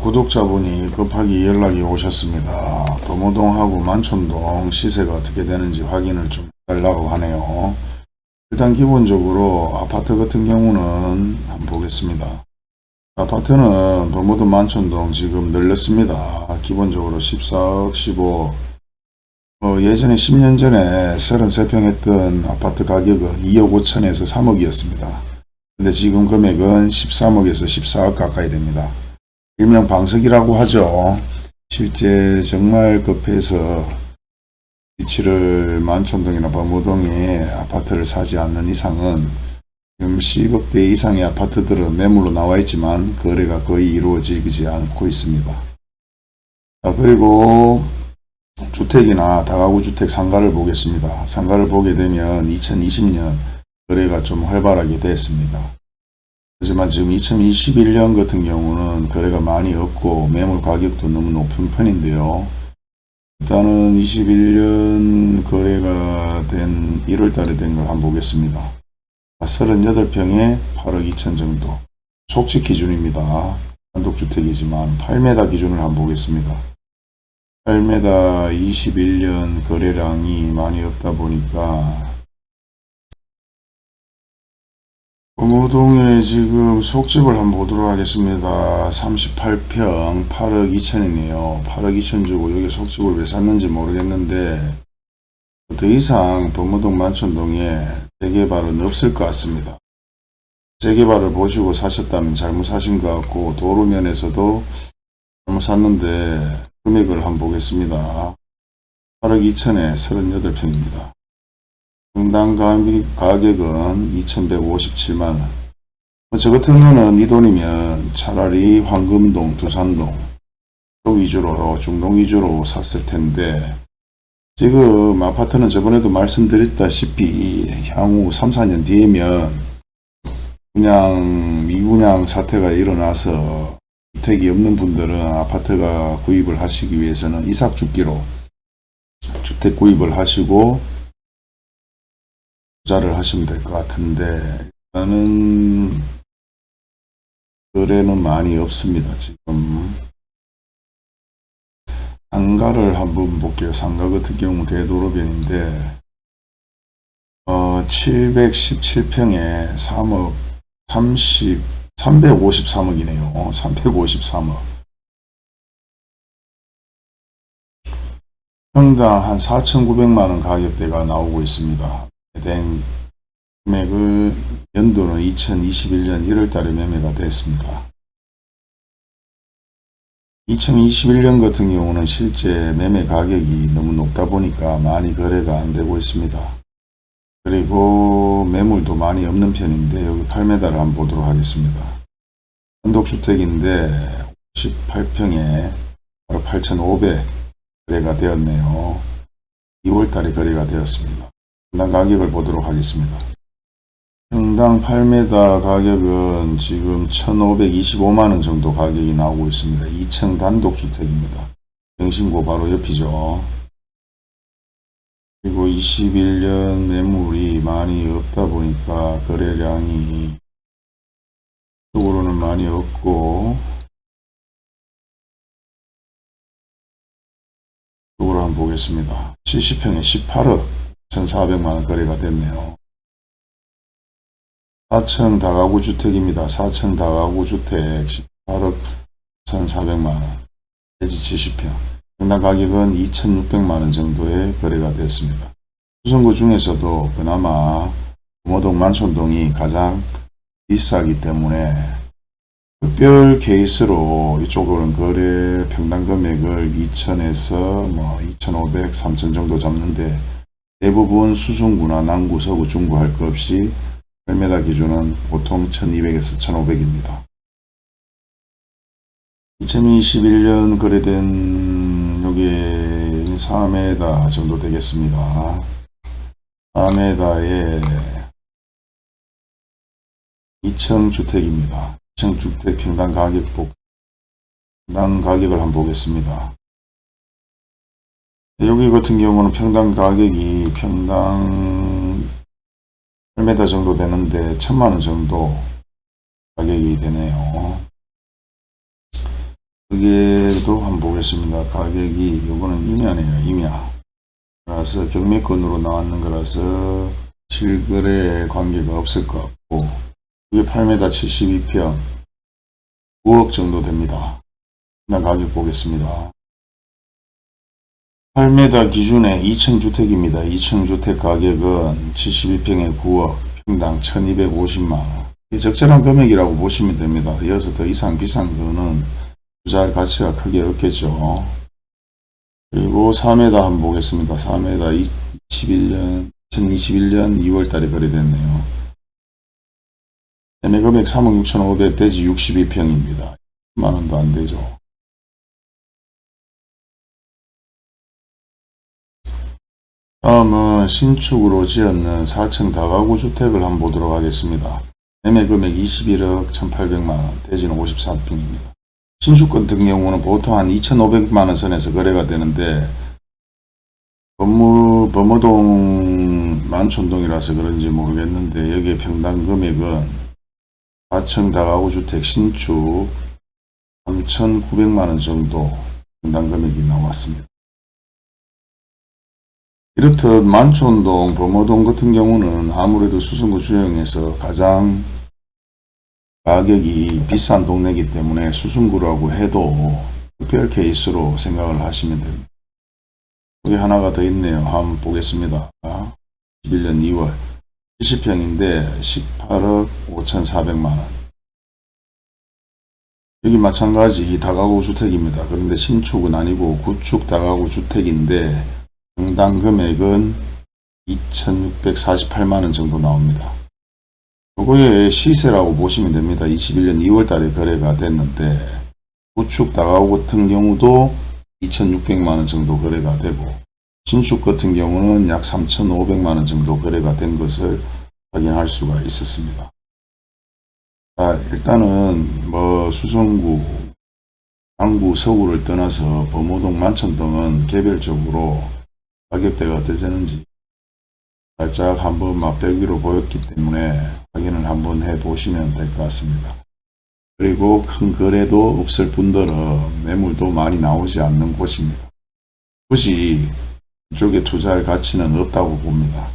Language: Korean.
구독자분이 급하게 연락이 오셨습니다. 범호동하고 만촌동 시세가 어떻게 되는지 확인을 좀 해달라고 하네요. 일단 기본적으로 아파트 같은 경우는 한번 보겠습니다. 아파트는 범호동 만촌동 지금 늘렸습니다. 기본적으로 14억 15억 어, 예전에 10년 전에 33평 했던 아파트 가격은 2억 5천에서 3억이었습니다. 근데 지금 금액은 13억에서 14억 가까이 됩니다. 일명 방석이라고 하죠. 실제 정말 급해서 위치를 만촌동이나 범호동에 아파트를 사지 않는 이상은 지금 10억대 이상의 아파트들은 매물로 나와 있지만 거래가 거의 이루어지지 않고 있습니다. 자, 그리고 주택이나 다가구 주택 상가를 보겠습니다. 상가를 보게 되면 2020년 거래가 좀 활발하게 됐습니다. 하지만 지금 2021년 같은 경우는 거래가 많이 없고 매물 가격도 너무 높은 편인데요. 일단은 21년 거래가 된 1월 달에 된 걸 한번 보겠습니다. 38평에 8억 2천 정도. 속지 기준입니다. 단독주택이지만 8m 기준을 한번 보겠습니다. 8m 21년 거래량이 많이 없다 보니까 범호동에 지금 속집을 한번 보도록 하겠습니다. 38평 8억 2천이네요. 8억 2천 주고 여기 속집을 왜 샀는지 모르겠는데 더 이상 범호동 만촌동에 재개발은 없을 것 같습니다. 재개발을 보시고 사셨다면 잘못 사신 것 같고 도로면에서도 잘못 샀는데 금액을 한번 보겠습니다. 8억 2천에 38평입니다. 평당 가격은 2157만원. 저 같은 경우는 이 돈이면 차라리 황금동, 두산동 쪽 위주로, 중동 위주로 샀을 텐데 지금 아파트는 저번에도 말씀드렸다시피 향후 3, 4년 뒤에면 그냥 미분양 사태가 일어나서 주택이 없는 분들은 아파트가 구입을 하시기 위해서는 이삭 죽기로 주택 구입을 하시고 투자를 하시면 될 것 같은데 일단은 거래는 많이 없습니다. 지금 상가를 한번 볼게요. 상가 같은 경우 대도로변인데 어, 717평에 3억 30 353억이네요. 353억. 평당 한 4,900만원 가격대가 나오고 있습니다. 해당 금액은 연도는 2021년 1월 달에 매매가 됐습니다. 2021년 같은 경우는 실제 매매 가격이 너무 높다 보니까 많이 거래가 안 되고 있습니다. 그리고 매물도 많이 없는 편인데 여기 8m를 한번 보도록 하겠습니다. 단독주택인데 58평에 바로 8,500 거래가 되었네요. 2월달에 거래가 되었습니다. 가격을 보도록 하겠습니다. 평당 8m 가격은 지금 1,525만원 정도 가격이 나오고 있습니다. 2층 단독주택입니다. 영신고 바로 옆이죠. 그리고 21년 매물이 많이 없다 보니까 거래량이 쪽으로는 많이 없고 쪽으로 한번 보겠습니다. 70평에 18억 1,400만원 거래가 됐네요. 4층 다가구 주택입니다. 4층 다가구 주택 18억 1,400만원 대지 70평 평당 가격은 2,600만원 정도의 거래가 되었습니다. 수성구 중에서도 그나마 부모동 만촌동이 가장 비싸기 때문에 특별 케이스로 이쪽으로는 거래 평당 금액을 2천에서 뭐 2,500, 3천 정도 잡는데 대부분 수성구나 남구, 서구, 중구 할 것 없이 8m 기준은 보통 1200에서 1500입니다. 2021년 거래된 요게 4m 정도 되겠습니다. 4m에 2층 주택입니다. 2층 주택 평당 가격 보 평당 가격을 한번 보겠습니다. 여기 같은 경우는 평당 가격이 평당 8m 정도 되는데 천만원 정도 가격이 되네요. 가격에도 한번 보겠습니다. 가격이 요거는 임야네요. 임야. 그래서 경매권으로 나왔는 거라서 실거래 관계가 없을 것 같고 이게 8m 72평 9억 정도 됩니다. 일단 가격 보겠습니다. 8m 기준의 2층 주택입니다. 2층 주택 가격은 72평에 9억, 평당 1250만원. 적절한 금액이라고 보시면 됩니다. 이어서 더 이상 비싼 거는 투자할 가치가 크게 없겠죠. 그리고 4m 한번 보겠습니다. 4m 21년, 2021년 2월 달에 거래됐네요. 매매 금액 3억 6,500 대지 62평입니다. 만원도 안 되죠. 다음은 신축으로 지었는 4층 다가구 주택을 한번 보도록 하겠습니다. 매매 금액 21억 1800만원, 대지는 54평입니다. 신축 같은 경우는 보통 한 2500만원 선에서 거래가 되는데 법무, 범어동 만촌동이라서 그런지 모르겠는데 여기에 평당 금액은 4층 다가구 주택 신축 3,900만원 정도 평당 금액이 나왔습니다. 이렇듯 만촌동, 범어동 같은 경우는 아무래도 수성구 주형에서 가장 가격이 비싼 동네이기 때문에 수성구라고 해도 특별 케이스로 생각을 하시면 됩니다. 여기 하나가 더 있네요. 한번 보겠습니다. 11년 2월 70평인데 18억 5,400만원 여기 마찬가지 다가구 주택입니다. 그런데 신축은 아니고 구축 다가구 주택인데 평당 금액은 2,648만원 정도 나옵니다. 요거의 시세라고 보시면 됩니다. 21년 2월 달에 거래가 됐는데 구축 다가구 같은 경우도 2,600만원 정도 거래가 되고 신축 같은 경우는 약 3,500만원 정도 거래가 된 것을 확인할 수가 있었습니다. 자, 일단은 뭐 수성구, 강구, 서구를 떠나서 범호동, 만천동은 개별적으로 가격대가 어떠셨는지 살짝 한번 맛보기로 보였기 때문에 확인을 한번 해 보시면 될 것 같습니다. 그리고 큰 거래도 없을 뿐더러 매물도 많이 나오지 않는 곳입니다. 굳이 이쪽에 투자할 가치는 없다고 봅니다.